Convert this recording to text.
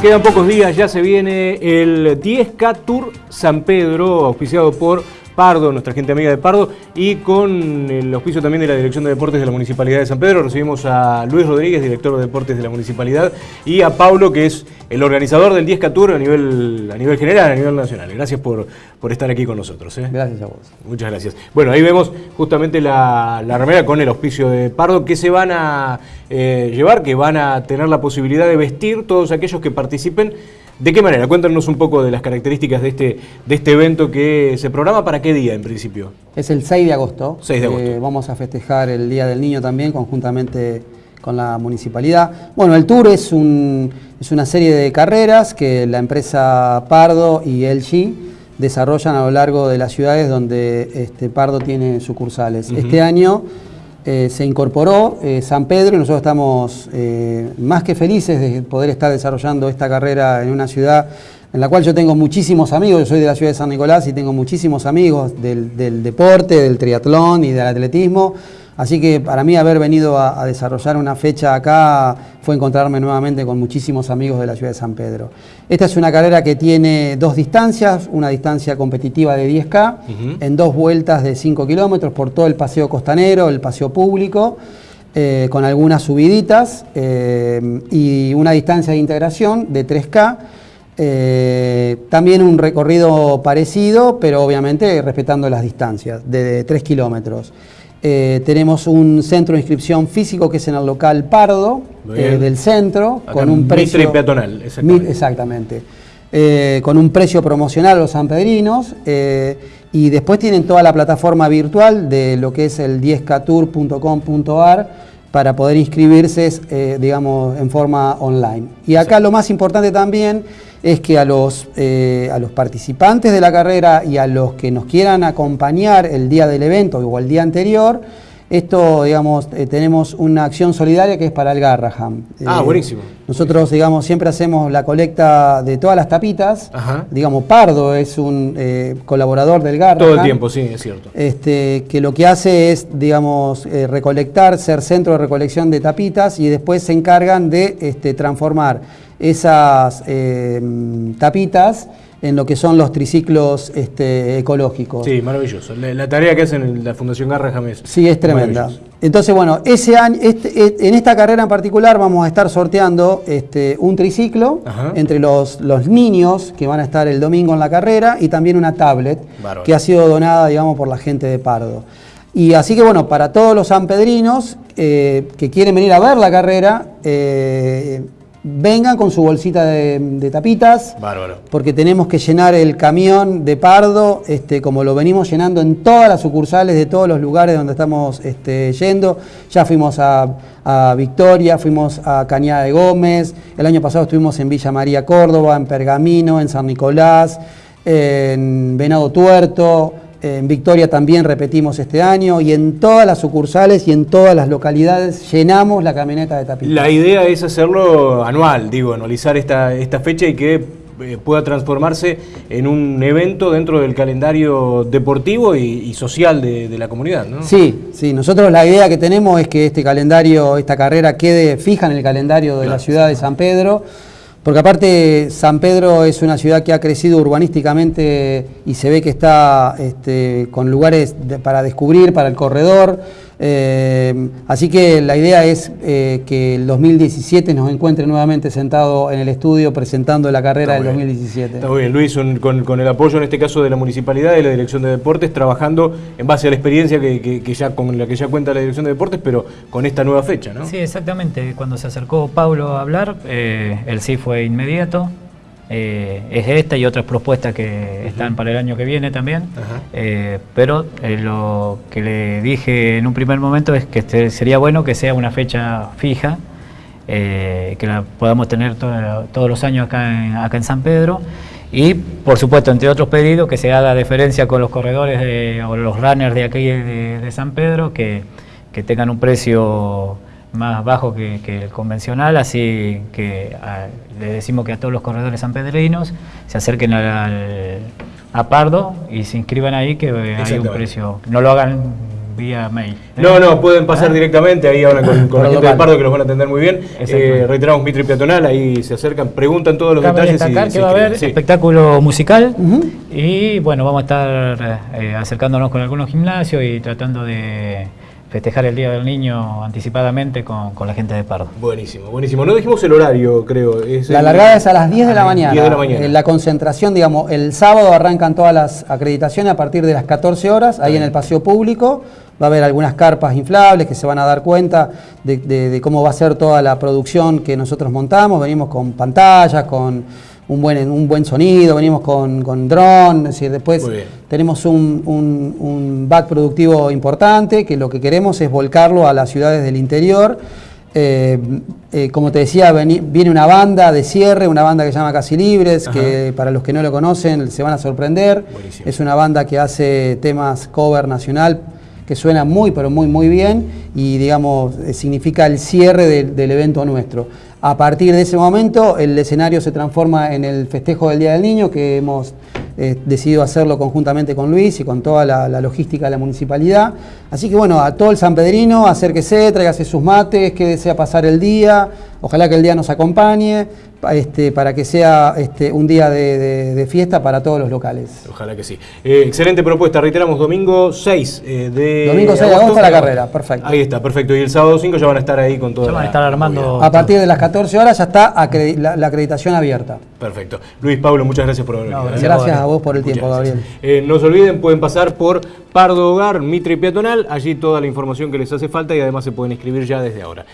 Quedan pocos días, ya se viene el 10K Tour San Pedro, auspiciado por Pardo, nuestra gente amiga de Pardo, y con el auspicio también de la Dirección de Deportes de la Municipalidad de San Pedro, recibimos a Luis Rodríguez, director de Deportes de la Municipalidad, y a Pablo, que es el organizador del 10K Tour a nivel, a nivel general, a nivel nacional. Gracias por, por estar aquí con nosotros. ¿eh? Gracias a vos. Muchas gracias. Bueno, ahí vemos justamente la, la remera con el auspicio de Pardo, que se van a eh, llevar, que van a tener la posibilidad de vestir todos aquellos que participen. ¿De qué manera? Cuéntanos un poco de las características de este, de este evento que se programa para qué día en principio. Es el 6 de agosto. 6 de agosto. Eh, vamos a festejar el Día del Niño también conjuntamente con la municipalidad. Bueno, el tour es, un, es una serie de carreras que la empresa Pardo y LG desarrollan a lo largo de las ciudades donde este, Pardo tiene sucursales. Este año eh, se incorporó eh, San Pedro y nosotros estamos eh, más que felices de poder estar desarrollando esta carrera en una ciudad en la cual yo tengo muchísimos amigos, yo soy de la ciudad de San Nicolás y tengo muchísimos amigos del, del deporte, del triatlón y del atletismo, Así que para mí haber venido a, a, desarrollar una fecha acá fue encontrarme nuevamente con muchísimos amigos de la ciudad de San Pedro. Esta es una carrera que tiene dos distancias, una distancia competitiva de 10K, uh -huh. en dos vueltas de 5 kilómetros por todo el paseo costanero, el paseo público, eh, con algunas subiditas eh, y una distancia de integración de 3K. Eh, también un recorrido parecido, pero obviamente respetando las distancias, de, de 3 kilómetros. Eh, tenemos un centro de inscripción físico que es en el local Pardo eh, del centro Acá con un precio y peatonal, exactamente, exactamente. Eh, con un precio promocional a los sanpedrinos y después tienen toda la plataforma virtual de lo que es el 10ktour.com.ar para poder inscribirse eh, digamos en forma online y acá sí. lo más importante también es que a los, eh, a los participantes de la carrera y a los que nos quieran acompañar el día del evento o el día anterior, esto, digamos, eh, tenemos una acción solidaria que es para el Garraham. Ah, eh, buenísimo. Nosotros, digamos, siempre hacemos la colecta de todas las tapitas. Ajá. Digamos, Pardo es un eh, colaborador del Garraham. Todo el tiempo, sí, es cierto. Este, que lo que hace es, digamos, recolectar, ser centro de recolección de tapitas y después se encargan de este, transformar esas tapitas en lo que son los triciclos este, ecológicos. Sí, maravilloso. La, la, tarea que hacen en la Fundación Garra es Sí, es tremenda. Entonces, bueno, ese año, este, en esta carrera en particular vamos a estar sorteando este, un triciclo Ajá. entre los, los, niños que van a estar el domingo en la carrera y también una tablet Bárbaro. que ha sido donada, digamos, por la gente de Pardo. Y así que bueno, para todos los sanpedrinos eh, que quieren venir a ver la carrera, eh, vengan con su bolsita de, de, tapitas, Bárbaro. porque tenemos que llenar el camión de Pardo, este, como lo venimos llenando en todas las sucursales de todos los lugares donde estamos este, yendo. Ya fuimos a, a, Victoria, fuimos a Cañada de Gómez, el año pasado estuvimos en Villa María Córdoba, en Pergamino, en San Nicolás, en Venado Tuerto, en Victoria también repetimos este año y en todas las sucursales y en todas las localidades llenamos la camioneta de tapitas. La idea es hacerlo anual, digo, anualizar esta, esta fecha y que eh, pueda transformarse en un evento dentro del calendario deportivo y, y social de, de, la comunidad, ¿no? Sí, sí, nosotros la idea que tenemos es que este calendario, esta carrera quede fija en el calendario de claro. la ciudad de San Pedro, porque aparte San Pedro es una ciudad que ha crecido urbanísticamente y se ve que está este, con lugares para descubrir, para el corredor. Eh, así que la idea es eh, que el 2017 nos encuentre nuevamente sentado en el estudio presentando la carrera del 2017. Está muy bien, Luis, un, con, con, el apoyo en este caso de la Municipalidad y la Dirección de Deportes, trabajando en base a la experiencia que, que, que, ya con la que ya cuenta la Dirección de Deportes, pero con esta nueva fecha, ¿no? Sí, exactamente. Cuando se acercó Pablo a hablar, eh, el sí fue inmediato. Eh, es esta y otras propuestas que uh -huh. están para el año que viene también. Uh -huh. eh, pero eh, lo que le dije en un primer momento es que este sería bueno que sea una fecha fija, eh, que la podamos tener to todos los años acá en, acá en San Pedro. Y, por supuesto, entre otros pedidos, que se haga diferencia con los corredores de, o los runners de aquí de, de San Pedro, que, que tengan un precio más bajo que, que, el convencional, así que a, le decimos que a todos los corredores sanpedrinos se acerquen al, a Pardo y se inscriban ahí, que hay un precio, no lo hagan vía mail. ¿eh? No, no, pueden pasar directamente, ahí hablan con, con la el gente de. Pardo que los van a atender muy bien. Eh, reiteramos Mitri Peatonal, ahí se acercan, preguntan todos los Cabe detalles. destacar y que va a haber sí. espectáculo musical y bueno, vamos a estar eh, acercándonos con algunos gimnasios y tratando de festejar el Día del Niño anticipadamente con, con la gente de Pardo. Buenísimo, buenísimo. No dijimos el horario, creo. Es La el- largada es a las 10 de la Ah, mañana. 10 de la mañana. La concentración, digamos, el sábado arrancan todas las acreditaciones a partir de las 14 horas, ahí en el paseo público. Va a haber algunas carpas inflables que se van a dar cuenta de, de- de cómo va a ser toda la producción que nosotros montamos. Venimos con pantallas, con un buen, un buen sonido, venimos con, con dron, es decir, después tenemos un, un, un back productivo importante que lo que queremos es volcarlo a las ciudades del interior. Eh, eh, como te decía, veni- viene una banda de cierre, una banda que se llama Casi Libres, que para los que no lo conocen se van a sorprender. Buenísimo. Es una banda que hace temas cover nacional que suena muy, pero muy, muy bien y digamos, significa el cierre del- evento nuestro. A partir de ese momento, el escenario se transforma en el festejo del Día del Niño, que hemos eh, decidido hacerlo conjuntamente con Luis y con toda la, la logística de la municipalidad. Así que bueno, a todo el sanpedrino, acérquese, tráigase sus mates, que desea pasar el día, ojalá que el día nos acompañe, pa- este, para que sea este, un día de, de- de fiesta para todos los locales. Ojalá que sí. Eh, excelente propuesta, reiteramos, domingo 6 eh, de Domingo 6 de agosto la carrera, perfecto. Ahí está, perfecto. Y el sábado 5 ya van a estar ahí con todo. Ya van a estar armando- A partir de las 14 horas ya está la, la acreditación abierta. Perfecto. Luis, Pablo, muchas gracias por haber No, venido. gracias. Gracias a vos por el Muchas tiempo. Gabriel. Eh, no se olviden, pueden pasar por Pardo Hogar, Mitre y Peatonal, allí toda la información que les hace falta y además se pueden inscribir ya desde ahora.